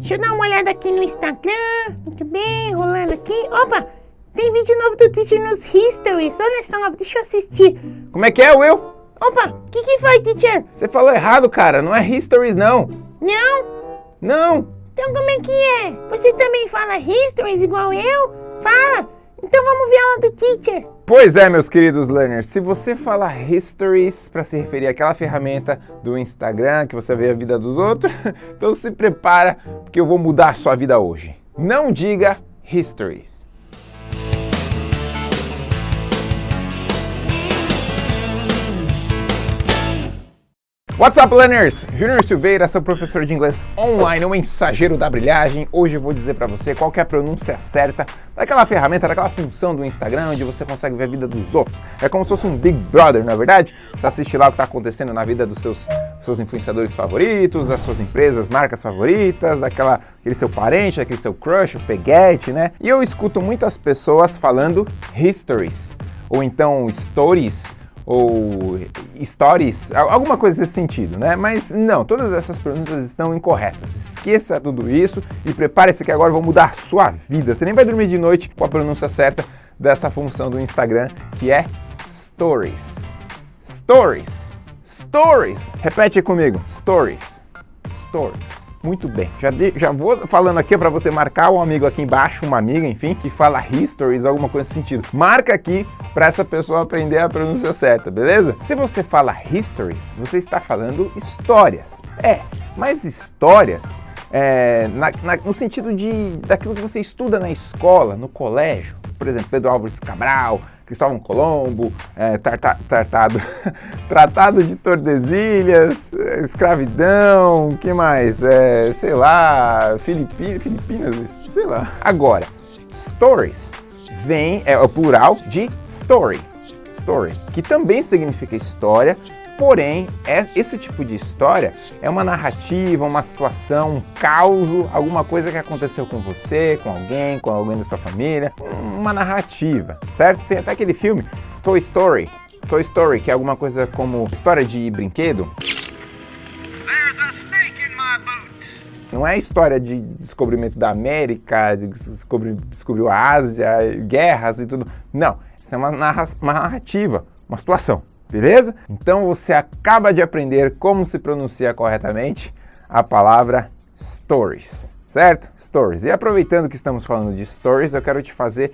Deixa eu dar uma olhada aqui no Instagram. Muito bem, rolando aqui. Opa, tem vídeo novo do teacher nos Histories. Olha só, deixa eu assistir. Como é que é, Will? Opa, o que, que foi, teacher? Você falou errado, cara. Não é Histories, não. Não? Não. Então como é que é? Você também fala Histories igual eu? Fala. Então vamos ver aula do teacher. Pois é, meus queridos learners, se você fala Histories para se referir àquela ferramenta do Instagram que você vê a vida dos outros, então se prepara porque eu vou mudar a sua vida hoje. Não diga Histories. What's up, learners? Júnior Silveira, seu professor de inglês online, o mensageiro da brilhagem. Hoje eu vou dizer para você qual é a pronúncia certa daquela ferramenta, daquela função do Instagram onde você consegue ver a vida dos outros. É como se fosse um Big Brother, não é verdade? Você assiste lá o que está acontecendo na vida dos seus, seus influenciadores favoritos, das suas empresas, marcas favoritas, daquela, aquele seu parente, daquele seu crush, o peguete, né? E eu escuto muitas pessoas falando histories, ou então stories, ou stories, alguma coisa nesse sentido, né? Mas não, todas essas pronúncias estão incorretas. Esqueça tudo isso e prepare-se que agora eu vou mudar a sua vida. Você nem vai dormir de noite com a pronúncia certa dessa função do Instagram, que é Stories. Stories. Stories. Repete comigo. Stories. Stories. Muito bem, já, de, já vou falando aqui para você marcar um amigo aqui embaixo, uma amiga, enfim, que fala histories, alguma coisa nesse sentido. Marca aqui para essa pessoa aprender a pronúncia certa, beleza? Se você fala histories, você está falando histórias. É, mas histórias é, na, na, no sentido de daquilo que você estuda na escola, no colégio. Por exemplo, Pedro Álvares Cabral, Cristóvão Colombo, é, tarta, tartado, Tratado de Tordesilhas, escravidão, que mais? É, sei lá, Filipinas, sei lá. Agora, stories vem, é o plural de story, story, que também significa história, Porém, é, esse tipo de história é uma narrativa, uma situação, um caos, alguma coisa que aconteceu com você, com alguém, com alguém da sua família, uma narrativa, certo? Tem até aquele filme Toy Story, Toy Story, que é alguma coisa como história de brinquedo. Não é história de descobrimento da América, de descobrir, descobriu a Ásia, guerras e tudo. Não, isso é uma, narra uma narrativa, uma situação beleza? Então você acaba de aprender como se pronuncia corretamente a palavra stories, certo? Stories. E aproveitando que estamos falando de stories, eu quero te fazer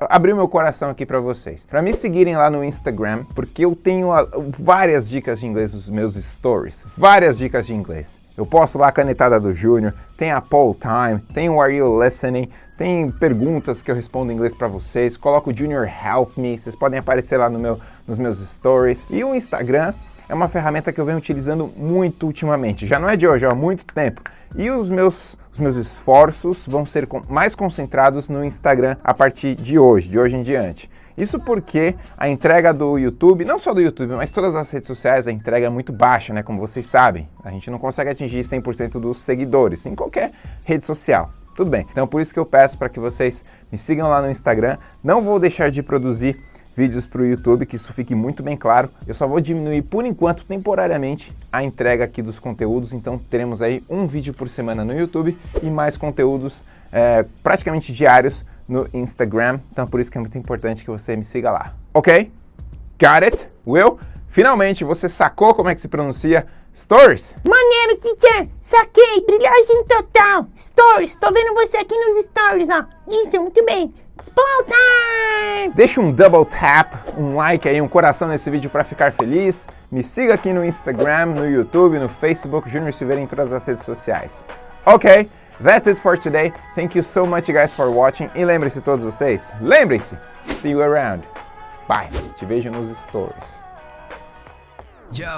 abrir meu coração aqui para vocês. Para me seguirem lá no Instagram, porque eu tenho a, várias dicas de inglês nos meus stories, várias dicas de inglês. Eu posto lá a canetada do Júnior, tem a poll time, tem o Are You Listening, tem perguntas que eu respondo em inglês para vocês, coloco o Junior Help Me, vocês podem aparecer lá no meu, nos meus stories. E o Instagram é uma ferramenta que eu venho utilizando muito ultimamente, já não é de hoje, há muito tempo. E os meus, os meus esforços vão ser mais concentrados no Instagram a partir de hoje, de hoje em diante. Isso porque a entrega do YouTube, não só do YouTube, mas todas as redes sociais, a entrega é muito baixa, né? Como vocês sabem. A gente não consegue atingir 100% dos seguidores em qualquer rede social. Tudo bem. Então por isso que eu peço para que vocês me sigam lá no Instagram. Não vou deixar de produzir vídeos para o YouTube, que isso fique muito bem claro. Eu só vou diminuir, por enquanto, temporariamente, a entrega aqui dos conteúdos, então teremos aí um vídeo por semana no YouTube e mais conteúdos é, praticamente diários no Instagram, então por isso que é muito importante que você me siga lá. Ok? Got it? Will? Finalmente, você sacou como é que se pronuncia Stories? Maneiro, teacher! Saquei! Brilhagem total! Stories! Tô vendo você aqui nos stories, ó! Isso, muito bem! Time! Deixa um double tap, um like aí, um coração nesse vídeo para ficar feliz. Me siga aqui no Instagram, no YouTube, no Facebook, Junior Silveira em todas as redes sociais. Ok, that's it for today. Thank you so much guys for watching. E lembre-se todos vocês, lembrem-se, see you around. Bye, te vejo nos stories. Yo,